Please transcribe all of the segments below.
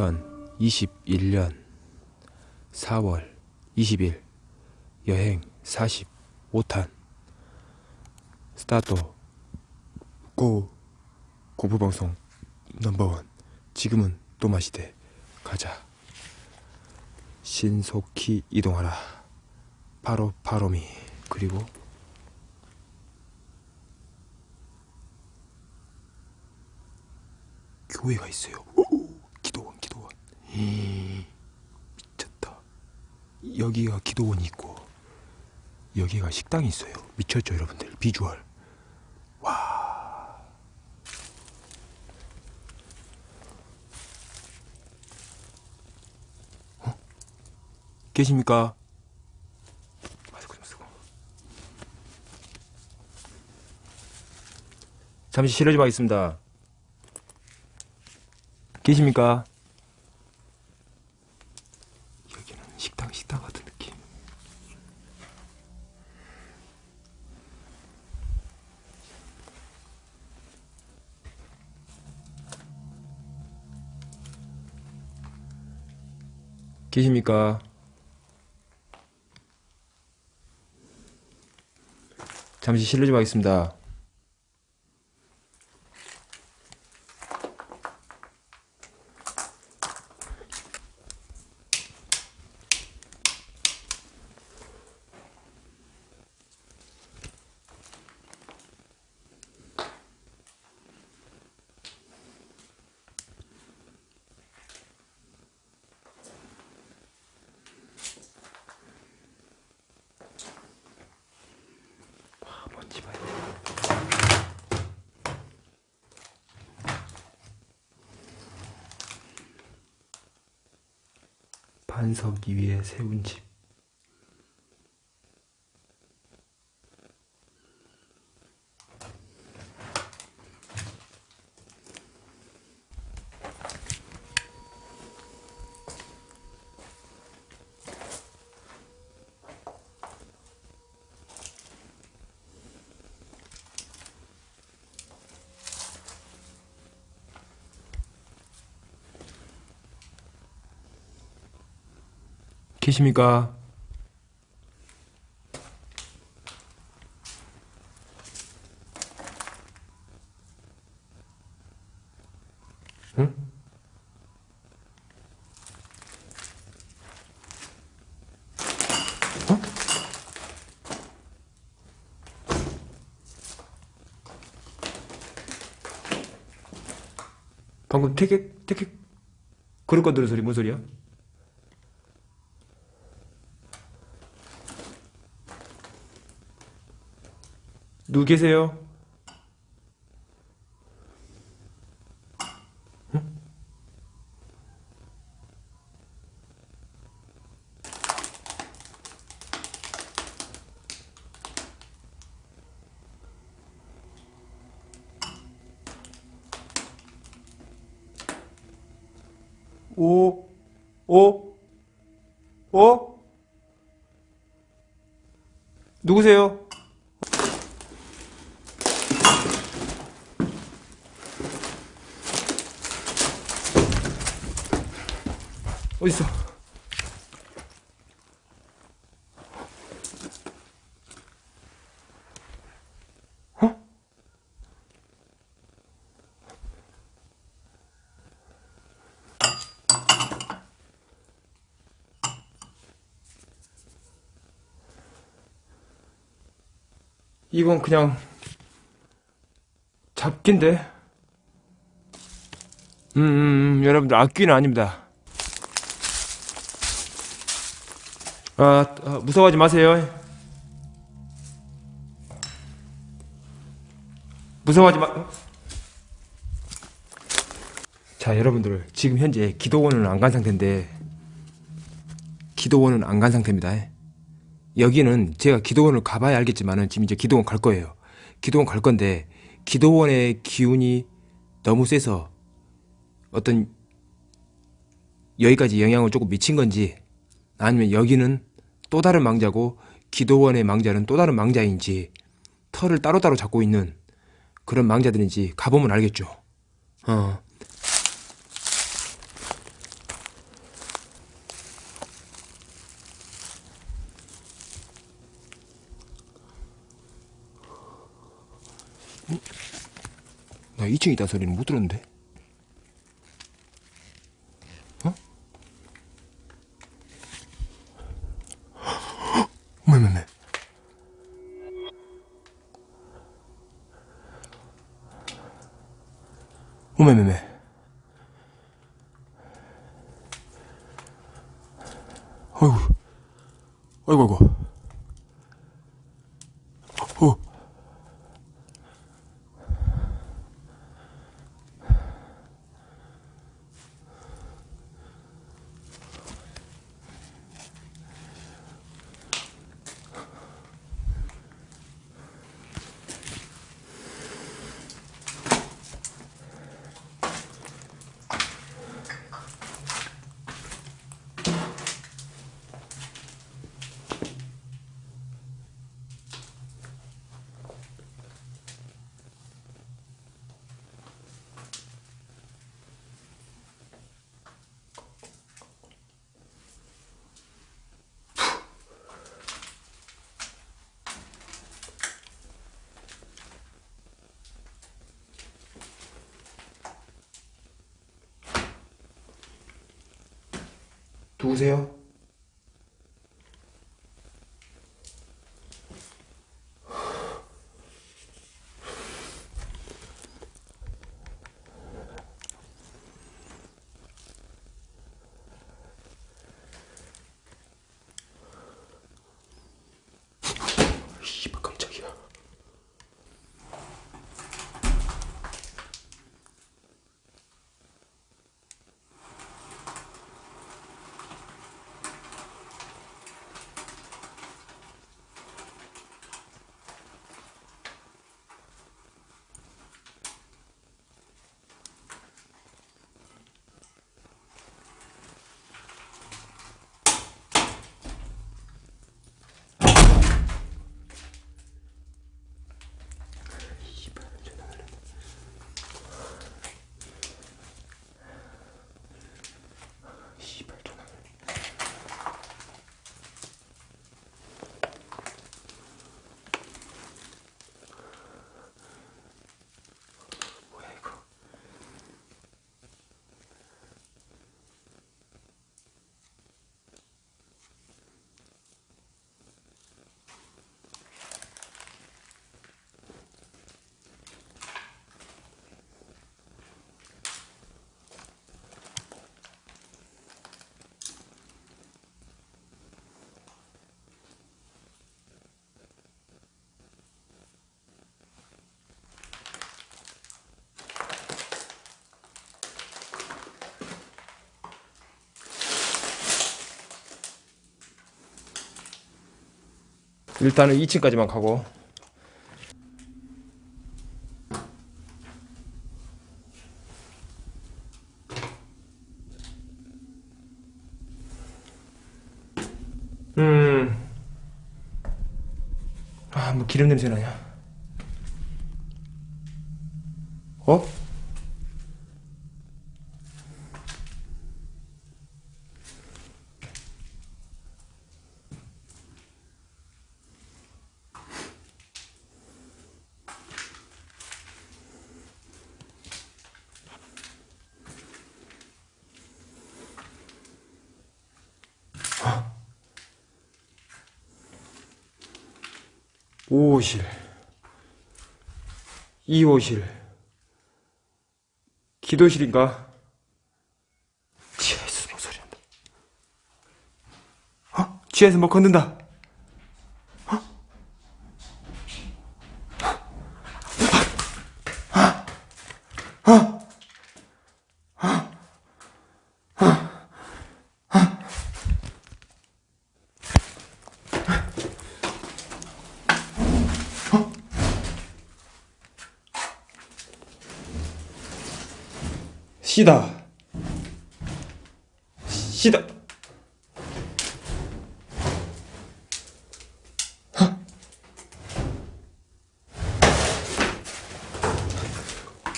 2021년 4월 20일 여행 45탄. 스타트. 고 공부방송 넘버원. 지금은 또 마시되 가자. 신속히 이동하라. 바로 바로미. 그리고 교회가 있어요 미쳤다. 여기가 기도원이 있고 여기가 식당이 있어요. 미쳤죠 여러분들? 비주얼. 와. 어? 계십니까? 마스크 좀 쓰고. 잠시 실례 좀 하겠습니다. 계십니까? 계십니까? 잠시 실례 좀 하겠습니다. 먼지 봐야 돼. 반석 위에 세운 집. 계십니까? 응? 어? 방금 되게 그럴 거 들은 소리 뭔 소리야? 누구 계세요? 응? 오, 오, 오? 누구세요? 어딨어? 어? 이건 그냥 잡기인데. 음, 음, 음 여러분들 악귀는 아닙니다. 아, 아, 무서워하지 마세요. 무서워하지 마. 어? 자, 여러분들 지금 현재 기도원은 안 간 상태인데 기도원은 안 간 상태입니다. 여기는 제가 기도원을 가봐야 알겠지만은 지금 이제 기도원 갈 거예요. 기도원 갈 건데 기도원의 기운이 너무 세서 어떤 여기까지 영향을 조금 미친 건지 아니면 여기는 또 다른 망자고 기도원의 망자는 또 다른 망자인지 털을 따로따로 잡고 있는 그런 망자들인지 가보면 알겠죠. 어. 음. 나 2층에 있다 소리는 못 들었는데. 어메메메 어메메메 아이고 아이고 아이고 누구세요? 일단은 2층까지만 가고 음. 아, 뭐 기름 냄새 나냐? 어? 오호실 2호실 기도실인가? 지하에서 뭐 소리 난다 어? 지하에서 뭐 걷는다 시다. 시다.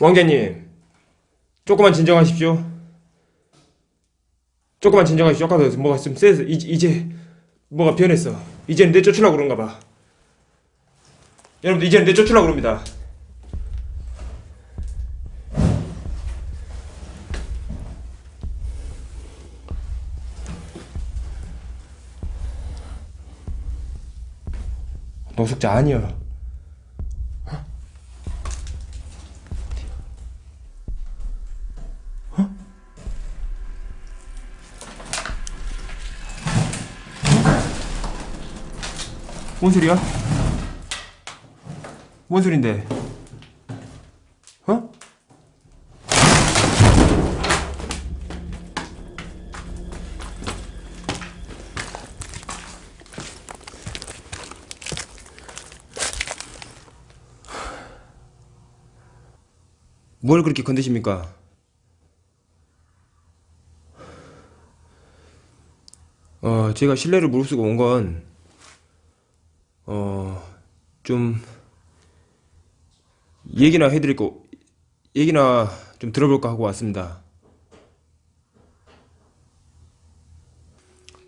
왕자님 조금만 진정하십시오. 조금만 진정하십시오. 아까 뭐가 좀 세서 이제, 이제 뭐가 변했어. 이제는 내쫓으려고 그런가 봐. 여러분들 이제는 내쫓으려고 그럽니다 노숙자 아니야. 뭔 소리야? 뭔 소린데? 어? 뭘 그렇게 건드십니까? 어, 제가 실례를 무릅쓰고 온 건, 어, 좀, 얘기나 해드릴 거, 얘기나 좀 들어볼까 하고 왔습니다.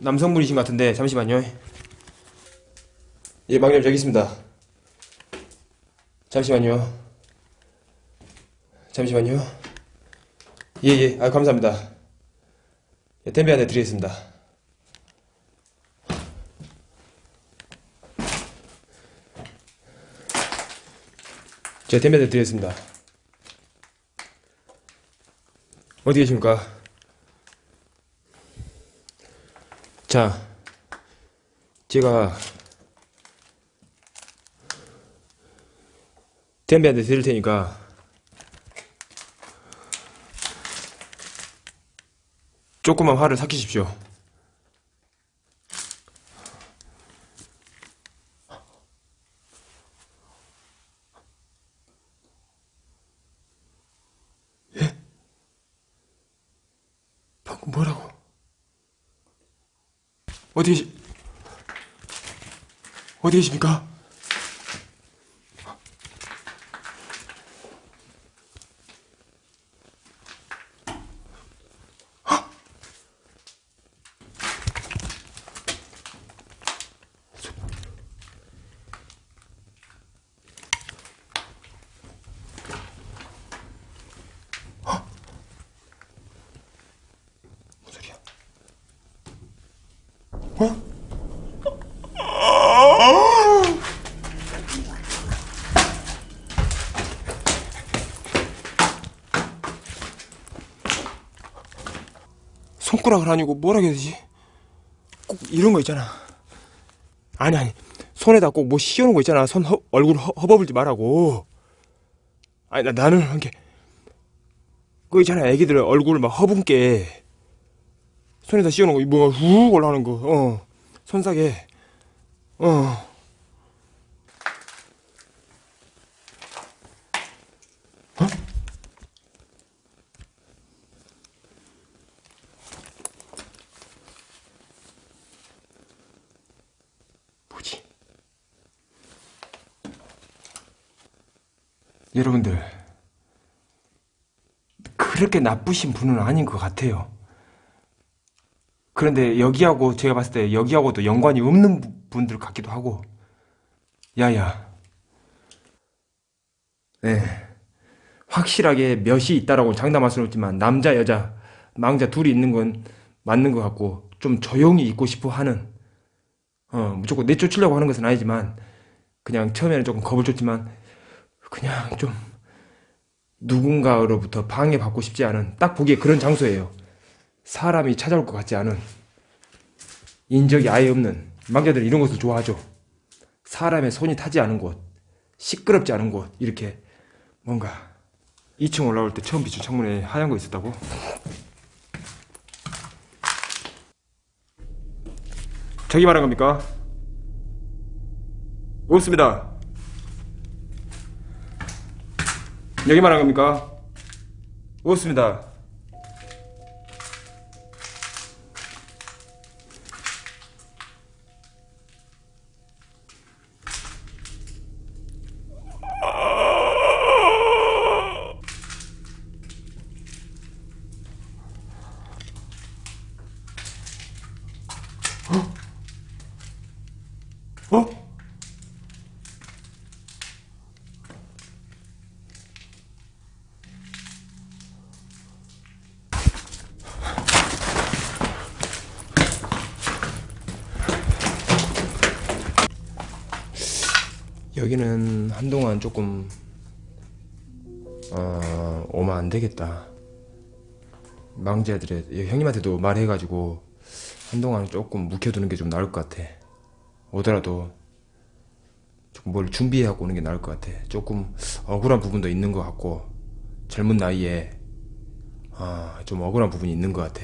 남성분이신 것 같은데, 잠시만요. 예, 망님 저기 있습니다. 잠시만요. 잠시만요. 예, 예, 아, 감사합니다. 예, 템베 안에 드리겠습니다. 제가 템베 안에 드리겠습니다. 어디 계십니까? 자, 제가 템베한테 드릴 테니까 조금만 화를 삭히십시오. 예? 방금 뭐라고? 어디 계시, 어디 계십니까? 손가락을 아니고 뭐라 해야 되지? 꼭 이런 거 있잖아. 아니 아니 손에다 꼭 뭐 씌우는 거 있잖아. 손 허, 얼굴 허, 허버불지 말라고. 아니 나 나는 이렇게 그거 있잖아. 애기들 얼굴 막 허분게 손에다 씌우는 거 뭐가 훅 올라오는 거. 어 손사게. 어. 어? 여러분들, 그렇게 나쁘신 분은 아닌 것 같아요. 그런데 여기하고 제가 봤을 때 여기하고도 연관이 없는 부- 분들 같기도 하고, 야야. 네. 확실하게 몇이 있다라고 장담할 수는 없지만, 남자, 여자, 망자 둘이 있는 건 맞는 것 같고, 좀 조용히 있고 싶어 하는, 어, 무조건 내쫓으려고 하는 것은 아니지만, 그냥 처음에는 조금 겁을 줬지만, 그냥 좀 누군가로부터 방해받고 싶지 않은 딱 보기에 그런 장소예요. 사람이 찾아올 것 같지 않은 인적이 아예 없는 망자들은 이런 곳을 좋아하죠. 사람의 손이 타지 않은 곳, 시끄럽지 않은 곳 이렇게 뭔가 2층 올라올 때 처음 비춘 창문에 하얀 거 있었다고? 저기 말한 겁니까? 없습니다. 여기 말한 겁니까? 없습니다. 어? 여기는 한동안 조금 어 오면 안 되겠다. 망자들의 형님한테도 말해가지고 한동안 조금 묵혀두는 게 좀 나을 것 같아. 오더라도 조금 뭘 준비해갖고 오는 게 나을 것 같아. 조금 억울한 부분도 있는 것 같고 젊은 나이에 아, 좀 억울한 부분이 있는 것 같아.